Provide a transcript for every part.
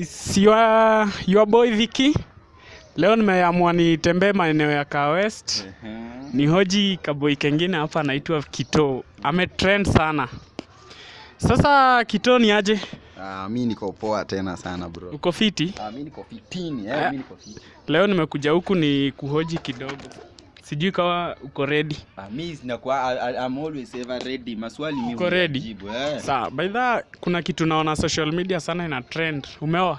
It's your, your boy Viki. Leo nimeamua nitembee maeneo ya Kaa West. Uh -huh. Ni hoji kaboi kengine hapa anaitwa Kito. Ametrend sana. Sasa Kito ni aje? Ah, mi niko poa tena sana bro. Uko fiti? Ah, mi niko fitini, Eh, yeah. mi niko fiti. Leo nimekuja huku ni kuhoji kidogo. Sijui kama uko ready. Ah, mi sinakuwa I'm always ever ready. Maswali mimi Uko ready? eh. Sawa, by the way, kuna kitu naona social media sana ina trend. Umeoa?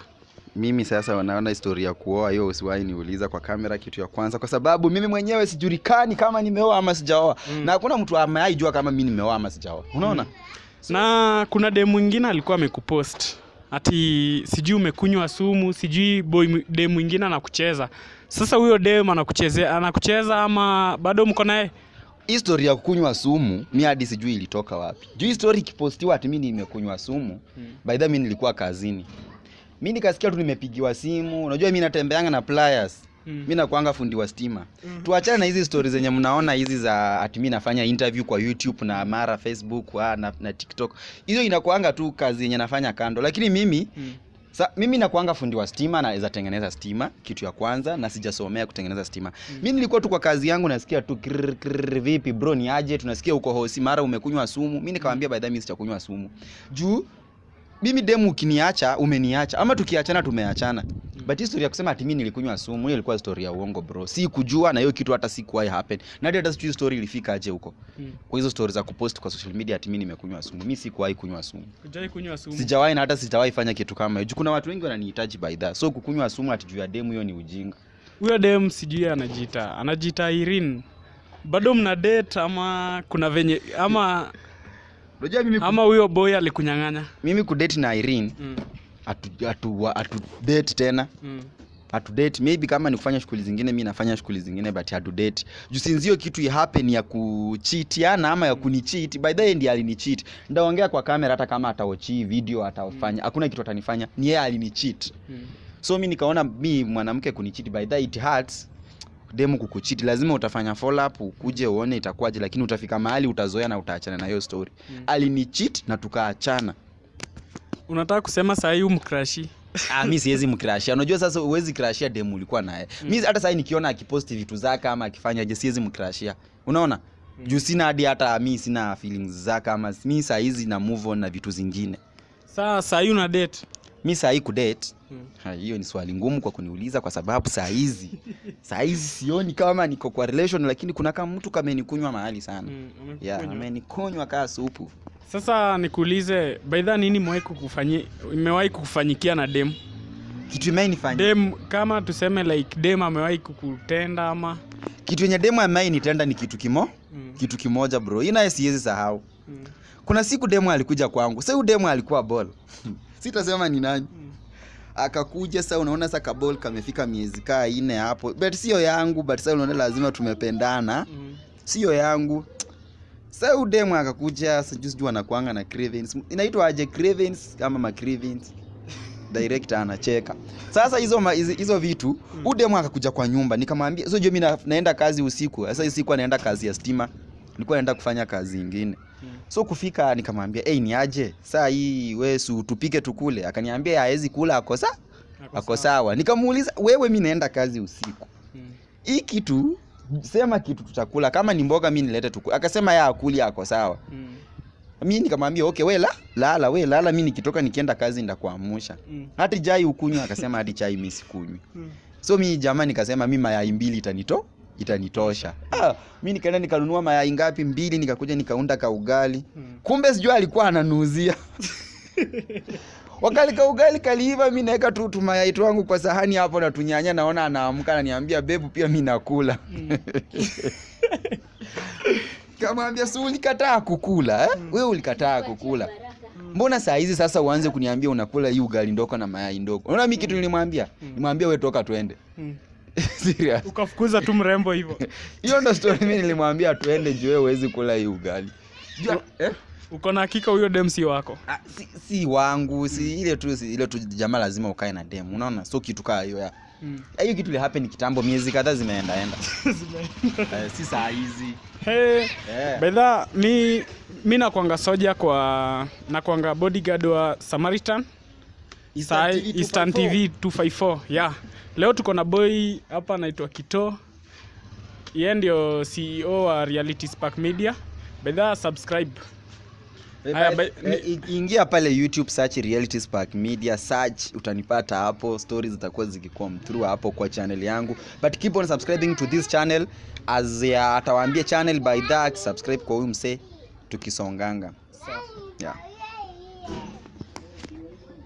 Mimi sasa wanaona historia ya kuoa hiyo usiwahi niuliza kwa kamera kitu ya kwanza kwa sababu mimi mwenyewe sijulikani kama nimeoa ama sijaoa. Mm. Na hakuna mtu ameaijua kama mi nimeoa ama sijaoa. Unaona? mm. so, Na kuna demu mwingine alikuwa amekupost ati sijui umekunywa sumu, sijui boy de mwingine anakucheza. Sasa huyo dem anakuchezea anakucheza ama bado mko naye? History ya kukunywa sumu mi hadi sijui ilitoka wapi. Juu story ikipostiwa ati mimi nimekunywa sumu. hmm. By the way, mimi nilikuwa kazini. Mi nikasikia tu nimepigiwa simu. Unajua mi natembeanga na pliers. Mm. mi nakwanga fundi wa stima. Tuachane na hizi stori zenye mnaona hizi za ati mi nafanya interview kwa youtube na mara facebook wa, na, na tiktok. Hizo inakuanga tu kazi yenye nafanya kando. Lakini mimi Mm. Sa, mimi nakuanga fundi wa stima naweza tengeneza stima kitu ya kwanza na sijasomea kutengeneza stima. Mm. mi nilikuwa tu kwa kazi yangu nasikia tu krr, krr, vipi bro ni aje? Tunasikia uko hosi mara umekunywa sumu. Mi nikawambia the way mi sitakunywa sumu. Juu mimi demu ukiniacha umeniacha. Ama tukiachana tumeachana but history ya kusema ati mimi nilikunywa sumu hiyo ilikuwa story ya uongo bro si kujua na hiyo kitu hata sikuwahi happen na hata sijui story ilifika aje huko hmm. kwa hizo story za kupost kwa social media ati mimi nimekunywa sumu mi sikuwahi kunywa sumu hujawahi kunywa sumu? sijawahi na hata sitawahi fanya kitu kama hiyo kuna watu wengi wananihitaji by that so kukunywa sumu ati juu ya demu hiyo ni ujinga Huyo dem sijui anajiita, anajiita Irene. Bado mna date ama kuna venye ama unajua mimi, ama huyo boy alikunyang'anya? mimi kudate na Irene Mm. Atu, atu, atu date tena. Mm. hatu date maybe kama ni kufanya shughuli zingine mi nafanya shughuli zingine but hatudate juu sinzio kitu ihappen ya kuchitiana ama ya kunichiti by the way ndiye alinicheat. Ndaongea kwa kamera hata kama ataochii video atafanya hakuna kitu atanifanya. Ni yeye alinichit Mm. so mi nikaona mi mwanamke kunichiti by the it hurts. Demu kukuchiti lazima utafanya follow up ukuje uone itakuwaje lakini utafika mahali utazoea na utaachana na hiyo story. Mm. alinichit na tukaachana Unataka kusema saa hii umkrashi? ah, mi siwezi mkrashia unajua sasa uwezi krashia demu ulikuwa naye. Mi hata sahii nikiona akiposti vitu zake ama akifanya je siwezi mkrashia. Unaona? Mm. juu sina hadi hata mi sina feelings zake ama mi saa hizi na move on na vitu zingine. Saa saa hii una date? mi saa hii kudate Mm. ha, hiyo ni swali ngumu kwa kuniuliza kwa sababu saa hizi. Saa hizi sioni kama niko kwa relation lakini kuna kama mtu kamenikunywa mahali sana. Mm, yeah, amenikunywa kaa supu Sasa nikuulize, baidha nini imewahi kukufanyi imewahi kukufanyikia na dem? kitu imenifanya Dem kama tuseme like dem amewahi kukutenda ama kitu yenye demu amewahi nitenda ni kitu kimo mm. kitu kimoja bro hii naye siwezi sahau Mm. kuna siku demu alikuja kwangu sa huyu demu alikuwa bol sitasema ni nani Mm. akakuja sa unaona sa kabol kamefika miezi kaa ine hapo but sio yangu but sa unaona lazima tumependana Mm. sio yangu sa huyu demu akakuja sijui anakuanga na cravings inaitwa aje cravings kama ma cravings director anacheka. Sasa hizo hizo, vitu mm. udemu akakuja kwa nyumba. Nikamwambia so jua mi naenda kazi usiku. Sasa hii siku anaenda kazi ya stima. Nilikuwa naenda kufanya kazi ingine. Mm. so kufika nikamwambia hey, ni aje? Saa hii wesu tupike tukule. Akaniambia hawezi kula ako sa ako sawa. nikamuuliza wewe mi naenda kazi usiku. Hii Mm. kitu sema kitu tutakula. Kama ni mboga mi nilete tuku akasema ya akuli ako sawa. Mm. mi nikamwambia okay we la lala we lala. Mi nikitoka nikienda kazi ndakuamusha Mm. hati chai ukunywa akasema hadi chai mi sikunywi. Mm. so mi jamaa nikasema mi mayai mbili itanito itanitosha. Ah, mi nikaenda nikanunua mayai ngapi? Mbili nikakuja nikaunda kaugali Mm. kumbe sijua alikuwa ananuzia wakali ka ugali kaliiva mi naweka tu tumayai twangu kwa sahani hapo na tunyanya naona anaamka ananiambia bebu pia mi nakula. Mm. kamwambia si ulikataa kukula eh? wewe ulikataa kukula. mbona saa hizi sasa uanze kuniambia unakula hii ugali ndoko na mayai ndoko? Unaona mi kitu nilimwambia? Nimwambia we toka twende. Mm. serious. Ukafukuza tu mrembo hivyo. Hiyo ndo story mi nilimwambia tuende juu wewe huwezi kula hii ugali. Jua- eh? Uko na hakika huyo dem si wako Ah, si, si wangu si ile tu si, ile tu jamaa lazima ukae na dem unaona so kitu kaa hiyo ya Mm. Eh, hiyo kitu lihappen kitambo miezi kadhaa zimeendaenda eh, si saa hizi Hey, yeah. bedha mi mi nakwanga soja kwa nakwanga bodyguard wa samaritan Eastern TV Eastern 254. TV 254 yeah. Leo tuko na boy hapa anaitwa Kito. Yeye ndio CEO wa Reality Spark Media. Bedha subscribe. Eh, Haya, ba- eh, i- ingia pale youtube search reality spark media search utanipata hapo stories zitakuwa zikikuwa through hapo kwa channel yangu. But keep on subscribing to this channel as ya atawaambia channel by that subscribe kwa huyu msee tukisonganga. Yeah